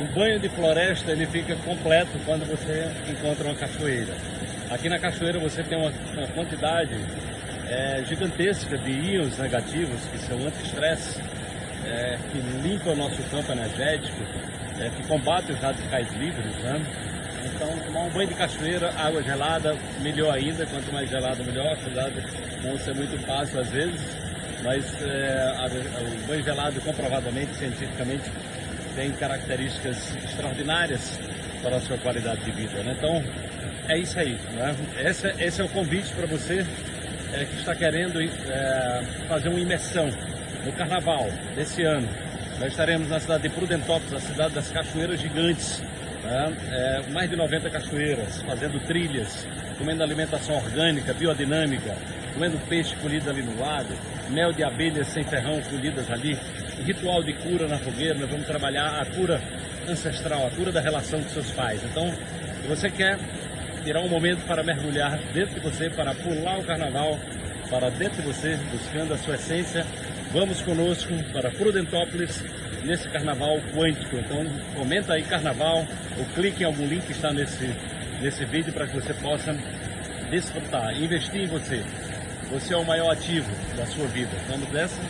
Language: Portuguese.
um banho de floresta ele fica completo quando você encontra uma cachoeira. Aqui na cachoeira você tem uma, uma quantidade é, gigantesca de íons negativos que são anti-estresse, é, que limpam o nosso campo energético, é, que combatem os radicais livres. Né? Então, tomar um banho de cachoeira, água gelada, melhor ainda. Quanto mais gelado, melhor. Apesar de não ser muito fácil às vezes, mas é, a, o banho gelado, comprovadamente, cientificamente, tem características extraordinárias para a sua qualidade de vida. Né? Então, é isso aí. Né? Esse, esse é o convite para você é, que está querendo é, fazer uma imersão no carnaval desse ano. Nós estaremos na cidade de Prudentópolis, a cidade das cachoeiras gigantes, né? é, mais de 90 cachoeiras, fazendo trilhas, comendo alimentação orgânica, biodinâmica, comendo peixe colhido ali no lago, mel de abelhas sem ferrão colhidas ali, ritual de cura na fogueira, nós vamos trabalhar a cura ancestral, a cura da relação com seus pais. Então, se você quer tirar um momento para mergulhar dentro de você, para pular o carnaval, para dentro de você, buscando a sua essência, vamos conosco para Prudentópolis, nesse carnaval quântico. Então comenta aí carnaval ou clique em algum link que está nesse, nesse vídeo para que você possa desfrutar, investir em você. Você é o maior ativo da sua vida. Vamos nessa?